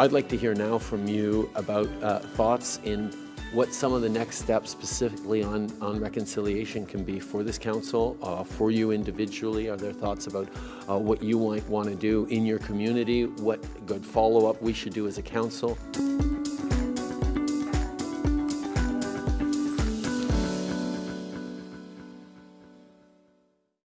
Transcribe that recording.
I'd like to hear now from you about uh, thoughts in what some of the next steps specifically on, on reconciliation can be for this council, uh, for you individually. Are there thoughts about uh, what you might want to do in your community, what good follow-up we should do as a council?